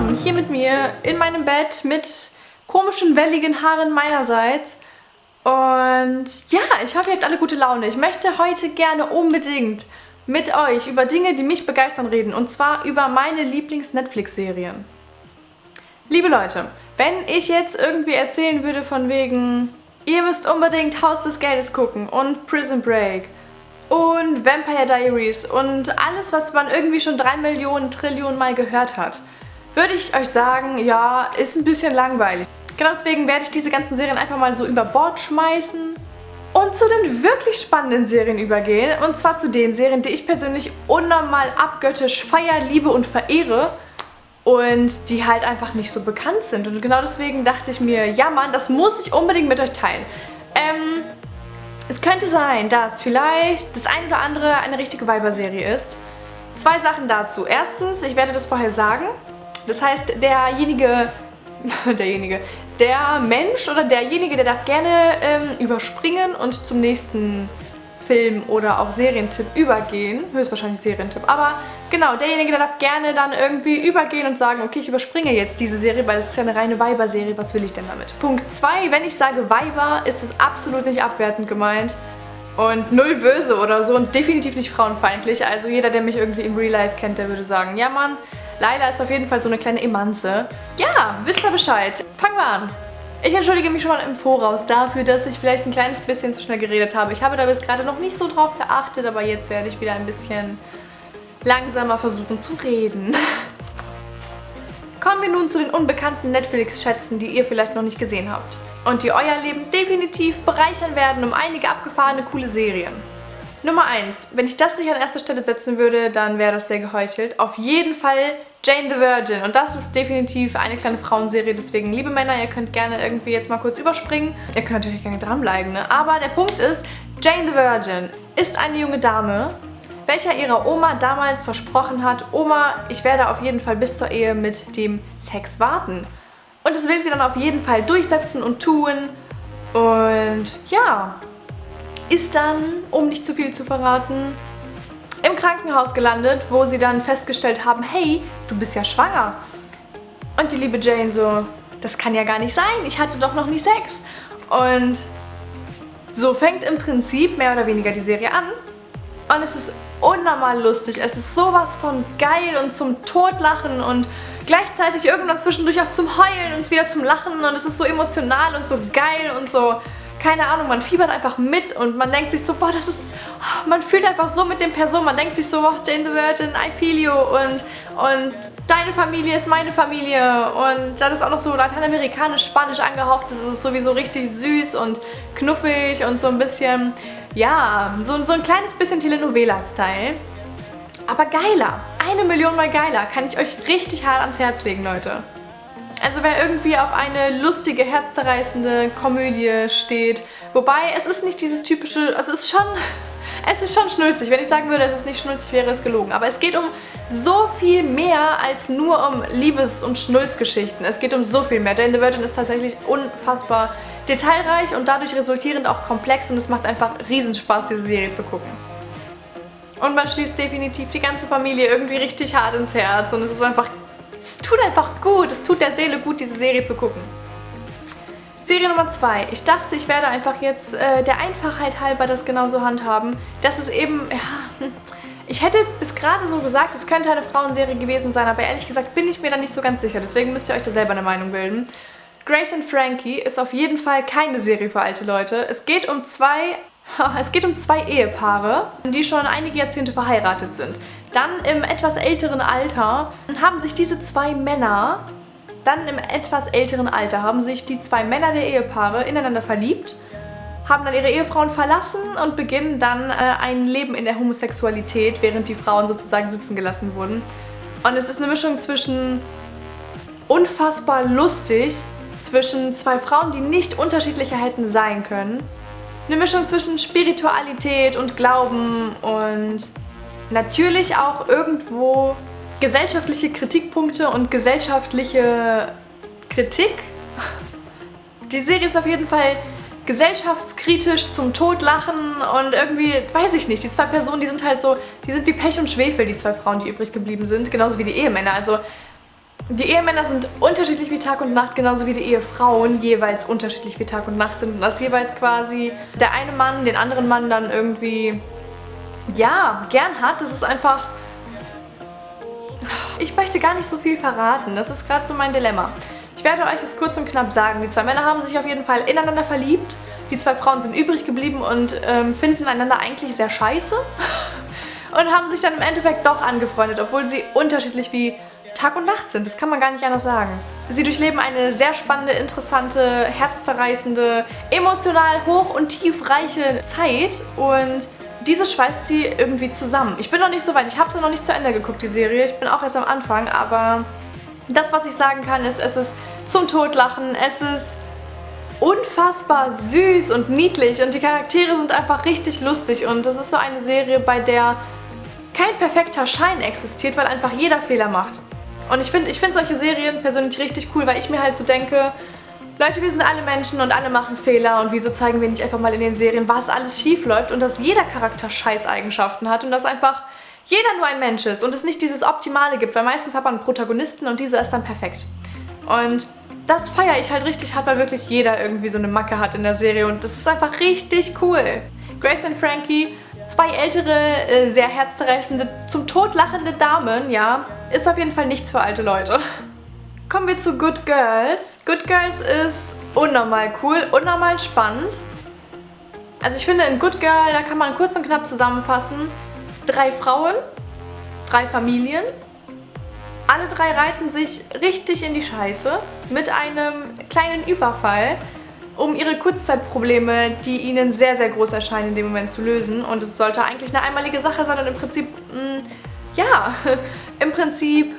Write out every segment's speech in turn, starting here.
willkommen hier mit mir in meinem Bett mit komischen, welligen Haaren meinerseits. Und ja, ich hoffe, ihr habt alle gute Laune. Ich möchte heute gerne unbedingt mit euch über Dinge, die mich begeistern, reden. Und zwar über meine Lieblings-Netflix-Serien. Liebe Leute, wenn ich jetzt irgendwie erzählen würde von wegen, ihr müsst unbedingt Haus des Geldes gucken und Prison Break und Vampire Diaries und alles, was man irgendwie schon drei Millionen Trillionen Mal gehört hat, würde ich euch sagen, ja, ist ein bisschen langweilig. Genau deswegen werde ich diese ganzen Serien einfach mal so über Bord schmeißen und zu den wirklich spannenden Serien übergehen. Und zwar zu den Serien, die ich persönlich unnormal abgöttisch feier, liebe und verehre und die halt einfach nicht so bekannt sind. Und genau deswegen dachte ich mir, ja Mann, das muss ich unbedingt mit euch teilen. Ähm, es könnte sein, dass vielleicht das ein oder andere eine richtige Weiberserie ist. Zwei Sachen dazu. Erstens, ich werde das vorher sagen. Das heißt, derjenige, derjenige, der Mensch oder derjenige, der darf gerne ähm, überspringen und zum nächsten Film oder auch Serientipp übergehen. Höchstwahrscheinlich Serientipp. Aber genau, derjenige, der darf gerne dann irgendwie übergehen und sagen, okay, ich überspringe jetzt diese Serie, weil es ist ja eine reine Weiber-Serie. Was will ich denn damit? Punkt 2. Wenn ich sage Weiber, ist das absolut nicht abwertend gemeint. Und null böse oder so und definitiv nicht frauenfeindlich. Also jeder, der mich irgendwie im Real Life kennt, der würde sagen, ja Mann, Laila ist auf jeden Fall so eine kleine Emanze. Ja, wisst ihr Bescheid. Fangen wir an. Ich entschuldige mich schon mal im Voraus dafür, dass ich vielleicht ein kleines bisschen zu schnell geredet habe. Ich habe da bis gerade noch nicht so drauf geachtet, aber jetzt werde ich wieder ein bisschen langsamer versuchen zu reden. Kommen wir nun zu den unbekannten Netflix-Schätzen, die ihr vielleicht noch nicht gesehen habt. Und die euer Leben definitiv bereichern werden um einige abgefahrene, coole Serien. Nummer 1. Wenn ich das nicht an erster Stelle setzen würde, dann wäre das sehr geheuchelt. Auf jeden Fall Jane the Virgin. Und das ist definitiv eine kleine Frauenserie. Deswegen, liebe Männer, ihr könnt gerne irgendwie jetzt mal kurz überspringen. Ihr könnt natürlich gerne dranbleiben, ne? Aber der Punkt ist, Jane the Virgin ist eine junge Dame, welcher ihrer Oma damals versprochen hat, Oma, ich werde auf jeden Fall bis zur Ehe mit dem Sex warten. Und das will sie dann auf jeden Fall durchsetzen und tun. Und ja, ist dann, um nicht zu viel zu verraten, im Krankenhaus gelandet, wo sie dann festgestellt haben, hey, du bist ja schwanger. Und die liebe Jane so, das kann ja gar nicht sein, ich hatte doch noch nie Sex. Und so fängt im Prinzip mehr oder weniger die Serie an. Und es ist unnormal lustig, es ist sowas von geil und zum Totlachen und gleichzeitig irgendwann zwischendurch auch zum Heulen und wieder zum Lachen und es ist so emotional und so geil und so keine Ahnung, man fiebert einfach mit und man denkt sich so, boah, das ist, man fühlt einfach so mit den Personen, man denkt sich so, boah, Jane the Virgin, I feel you und, und deine Familie ist meine Familie und dann ist auch noch so lateinamerikanisch, spanisch angehaucht, das ist sowieso richtig süß und knuffig und so ein bisschen, ja, so, so ein kleines bisschen Telenovela-Style. Aber geiler, eine Million mal geiler, kann ich euch richtig hart ans Herz legen, Leute. Also wer irgendwie auf eine lustige, herzzerreißende Komödie steht, wobei es ist nicht dieses typische, also es ist schon, es ist schon schnulzig. Wenn ich sagen würde, es ist nicht schnulzig, wäre es gelogen. Aber es geht um so viel mehr als nur um Liebes- und Schnulzgeschichten. Es geht um so viel mehr. Jane the Virgin ist tatsächlich unfassbar detailreich und dadurch resultierend auch komplex und es macht einfach Riesenspaß, diese Serie zu gucken. Und man schließt definitiv die ganze Familie irgendwie richtig hart ins Herz und es ist einfach es tut einfach gut, es tut der Seele gut, diese Serie zu gucken. Serie Nummer 2. Ich dachte, ich werde einfach jetzt äh, der Einfachheit halber das genauso handhaben. Das ist eben, ja, ich hätte bis gerade so gesagt, es könnte eine Frauenserie gewesen sein, aber ehrlich gesagt bin ich mir da nicht so ganz sicher. Deswegen müsst ihr euch da selber eine Meinung bilden. Grace and Frankie ist auf jeden Fall keine Serie für alte Leute. Es geht um zwei es geht um zwei Ehepaare, die schon einige Jahrzehnte verheiratet sind. Dann im etwas älteren Alter haben sich diese zwei Männer, dann im etwas älteren Alter haben sich die zwei Männer der Ehepaare ineinander verliebt, haben dann ihre Ehefrauen verlassen und beginnen dann äh, ein Leben in der Homosexualität, während die Frauen sozusagen sitzen gelassen wurden. Und es ist eine Mischung zwischen unfassbar lustig, zwischen zwei Frauen, die nicht unterschiedlicher hätten sein können, eine Mischung zwischen Spiritualität und Glauben und natürlich auch irgendwo gesellschaftliche Kritikpunkte und gesellschaftliche Kritik. Die Serie ist auf jeden Fall gesellschaftskritisch zum Todlachen und irgendwie, weiß ich nicht, die zwei Personen, die sind halt so, die sind wie Pech und Schwefel, die zwei Frauen, die übrig geblieben sind, genauso wie die Ehemänner. Also Die Ehemänner sind unterschiedlich wie Tag und Nacht, genauso wie die Ehefrauen jeweils unterschiedlich wie Tag und Nacht sind. Und das jeweils quasi der eine Mann den anderen Mann dann irgendwie, ja, gern hat. Das ist einfach... Ich möchte gar nicht so viel verraten. Das ist gerade so mein Dilemma. Ich werde euch das kurz und knapp sagen. Die zwei Männer haben sich auf jeden Fall ineinander verliebt. Die zwei Frauen sind übrig geblieben und ähm, finden einander eigentlich sehr scheiße. und haben sich dann im Endeffekt doch angefreundet, obwohl sie unterschiedlich wie Tag und Nacht sind. Das kann man gar nicht anders sagen. Sie durchleben eine sehr spannende, interessante, herzzerreißende, emotional hoch- und tiefreiche Zeit und diese schweißt sie irgendwie zusammen. Ich bin noch nicht so weit, ich habe sie noch nicht zu Ende geguckt, die Serie. Ich bin auch erst am Anfang, aber das, was ich sagen kann, ist, es ist zum Totlachen, es ist unfassbar süß und niedlich und die Charaktere sind einfach richtig lustig und das ist so eine Serie, bei der kein perfekter Schein existiert, weil einfach jeder Fehler macht. Und ich finde ich find solche Serien persönlich richtig cool, weil ich mir halt so denke, Leute, wir sind alle Menschen und alle machen Fehler und wieso zeigen wir nicht einfach mal in den Serien, was alles schief läuft und dass jeder Charakter Scheißeigenschaften hat und dass einfach jeder nur ein Mensch ist und es nicht dieses Optimale gibt, weil meistens hat man einen Protagonisten und dieser ist dann perfekt. Und das feiere ich halt richtig hart, weil wirklich jeder irgendwie so eine Macke hat in der Serie und das ist einfach richtig cool. Grace und Frankie, zwei ältere, äh, sehr herzzerreißende, zum Tod lachende Damen, ja, ist auf jeden Fall nichts für alte Leute. Kommen wir zu Good Girls. Good Girls ist unnormal cool, unnormal spannend. Also ich finde in Good Girl, da kann man kurz und knapp zusammenfassen, drei Frauen, drei Familien. Alle drei reiten sich richtig in die Scheiße mit einem kleinen Überfall, um ihre Kurzzeitprobleme, die ihnen sehr, sehr groß erscheinen, in dem Moment zu lösen. Und es sollte eigentlich eine einmalige Sache sein und im Prinzip, mh, mm, ja, im Prinzip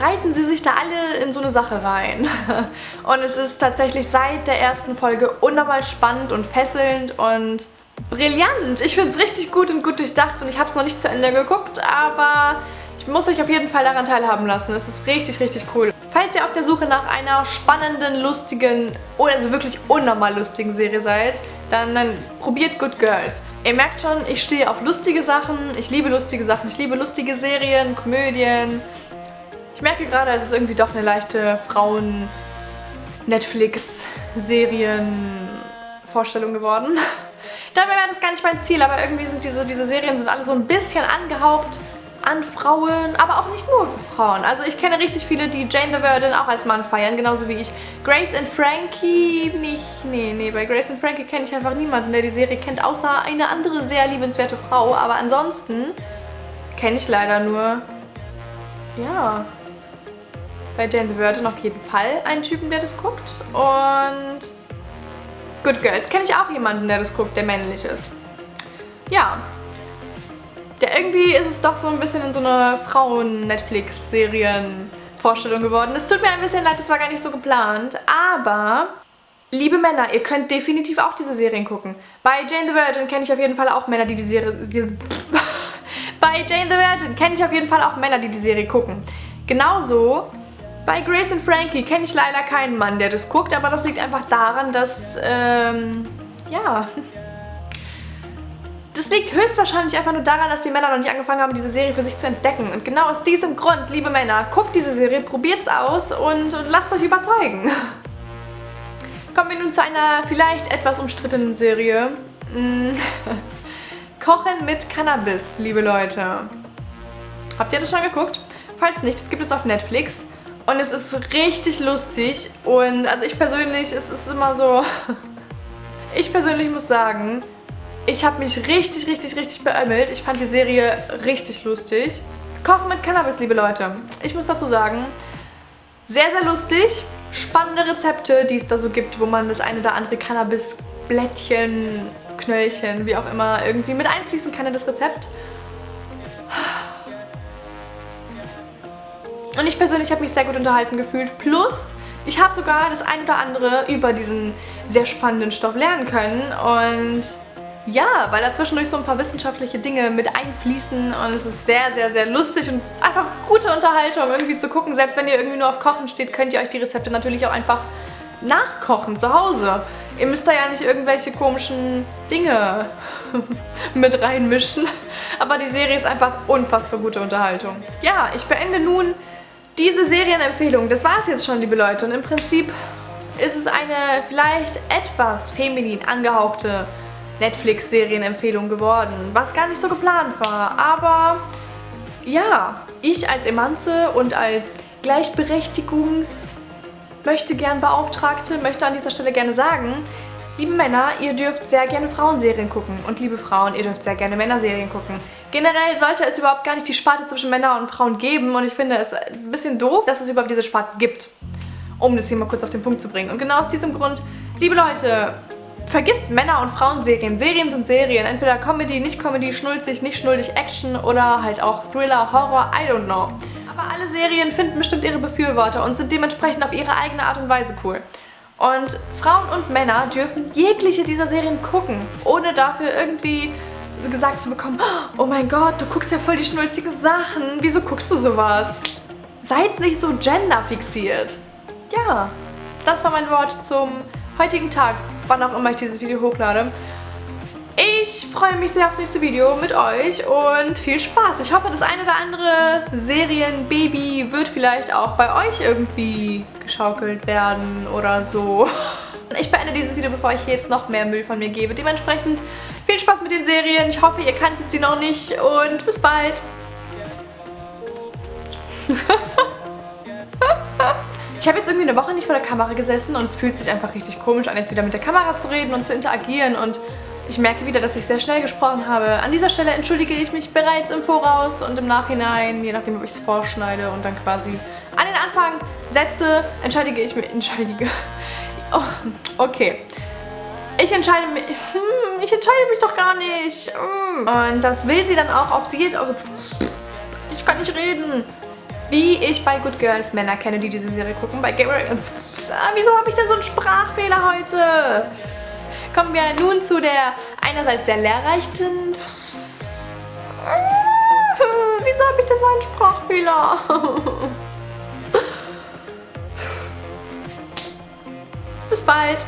reiten sie sich da alle in so eine Sache rein. Und es ist tatsächlich seit der ersten Folge unnormal spannend und fesselnd und brillant. Ich finde es richtig gut und gut durchdacht und ich habe es noch nicht zu Ende geguckt, aber ich muss euch auf jeden Fall daran teilhaben lassen. Es ist richtig, richtig cool. Falls ihr auf der Suche nach einer spannenden, lustigen oder also wirklich unnormal lustigen Serie seid, dann, dann probiert Good Girls. Ihr merkt schon, ich stehe auf lustige Sachen, ich liebe lustige Sachen, ich liebe lustige Serien, Komödien. Ich merke gerade, es ist irgendwie doch eine leichte Frauen-Netflix-Serien-Vorstellung geworden. Dabei wäre das gar nicht mein Ziel, aber irgendwie sind diese, diese Serien sind alle so ein bisschen angehaucht an Frauen, aber auch nicht nur für Frauen. Also ich kenne richtig viele, die Jane the Virgin auch als Mann feiern, genauso wie ich. Grace and Frankie nicht, nee, nee, bei Grace and Frankie kenne ich einfach niemanden, der die Serie kennt, außer eine andere sehr liebenswerte Frau. Aber ansonsten kenne ich leider nur, ja, bei Jane the Virgin auf jeden Fall einen Typen, der das guckt. Und Good Girls kenne ich auch jemanden, der das guckt, der männlich ist. Ja. Ja, irgendwie ist es doch so ein bisschen in so eine Frauen-Netflix-Serien-Vorstellung geworden. Es tut mir ein bisschen leid, das war gar nicht so geplant, aber... Liebe Männer, ihr könnt definitiv auch diese Serien gucken. Bei Jane the Virgin kenne ich auf jeden Fall auch Männer, die die Serie... Die Bei Jane the Virgin kenne ich auf jeden Fall auch Männer, die die Serie gucken. Genauso bei Grace und Frankie kenne ich leider keinen Mann, der das guckt, aber das liegt einfach daran, dass, ähm, ja... Das liegt höchstwahrscheinlich einfach nur daran, dass die Männer noch nicht angefangen haben, diese Serie für sich zu entdecken. Und genau aus diesem Grund, liebe Männer, guckt diese Serie, probiert's aus und, lasst euch überzeugen. Kommen wir nun zu einer vielleicht etwas umstrittenen Serie. Mm. Kochen mit Cannabis, liebe Leute. Habt ihr das schon geguckt? Falls nicht, es gibt es auf Netflix. Und es ist richtig lustig und also ich persönlich, es ist immer so, ich persönlich muss sagen, ich habe mich richtig, richtig, richtig beömmelt. Ich fand die Serie richtig lustig. Kochen mit Cannabis, liebe Leute. Ich muss dazu sagen, sehr, sehr lustig. Spannende Rezepte, die es da so gibt, wo man das eine oder andere Cannabis-Blättchen, Knöllchen, wie auch immer, irgendwie mit einfließen kann in das Rezept. Und ich persönlich habe mich sehr gut unterhalten gefühlt. Plus, ich habe sogar das ein oder andere über diesen sehr spannenden Stoff lernen können. Und ja, weil da zwischendurch so ein paar wissenschaftliche Dinge mit einfließen und es ist sehr, sehr, sehr lustig und einfach gute Unterhaltung irgendwie zu gucken. Selbst wenn ihr irgendwie nur auf Kochen steht, könnt ihr euch die Rezepte natürlich auch einfach nachkochen zu Hause. Ihr müsst da ja nicht irgendwelche komischen Dinge mit reinmischen. Aber die Serie ist einfach unfassbar gute Unterhaltung. Ja, ich beende nun Diese Serienempfehlung, das war es jetzt schon, liebe Leute. Und im Prinzip ist es eine vielleicht etwas feminin angehauchte Netflix-Serienempfehlung geworden, was gar nicht so geplant war. Aber ja, ich als Emanze und als Gleichberechtigungs- möchte gern Beauftragte, möchte an dieser Stelle gerne sagen, liebe Männer, ihr dürft sehr gerne Frauenserien gucken und liebe Frauen, ihr dürft sehr gerne Männerserien gucken. Generell sollte es überhaupt gar nicht die Sparte zwischen Männern und Frauen geben und ich finde es ein bisschen doof, dass es überhaupt diese Sparte gibt, um das hier mal kurz auf den Punkt zu bringen. Und genau aus diesem Grund, liebe Leute, vergisst Männer- und Frauenserien. Serien sind Serien, entweder Comedy, nicht Comedy, schnulzig, nicht schnulzig, Action oder halt auch Thriller, Horror, I don't know. Aber alle Serien finden bestimmt ihre Befürworter und sind dementsprechend auf ihre eigene Art und Weise cool. Und Frauen und Männer dürfen jegliche dieser Serien gucken, ohne dafür irgendwie gesagt zu bekommen, oh mein Gott, du guckst ja voll die schnulzigen Sachen, wieso guckst du sowas? Seid nicht so genderfixiert. Ja, das war mein Wort zum heutigen Tag, wann auch immer ich dieses Video hochlade. Ich freue mich sehr aufs nächste Video mit euch und viel Spaß. Ich hoffe, das ein oder andere Serienbaby wird vielleicht auch bei euch irgendwie geschaukelt werden oder so. Ich beende dieses Video, bevor ich jetzt noch mehr Müll von mir gebe. Dementsprechend viel Spaß mit den Serien. Ich hoffe, ihr kanntet sie noch nicht und bis bald. Ich habe jetzt irgendwie eine Woche nicht vor der Kamera gesessen und es fühlt sich einfach richtig komisch an, jetzt wieder mit der Kamera zu reden und zu interagieren und ich merke wieder, dass ich sehr schnell gesprochen habe. An dieser Stelle entschuldige ich mich bereits im Voraus und im Nachhinein, je nachdem, ob ich es vorschneide und dann quasi an den Anfang setze, entschuldige ich mich, entschuldige. Oh, okay. Ich entscheide mich, hm, ich entscheide mich doch gar nicht. Hm. Und das will sie dann auch auf sie. Ich kann nicht reden. Wie ich bei Good Girls Männer kenne, die diese Serie gucken. Bei Gabriel. Ah, wieso habe ich denn so einen Sprachfehler heute? Kommen wir nun zu der einerseits sehr lehrreichen... Wieso habe ich denn so einen Sprachfehler? Bis bald!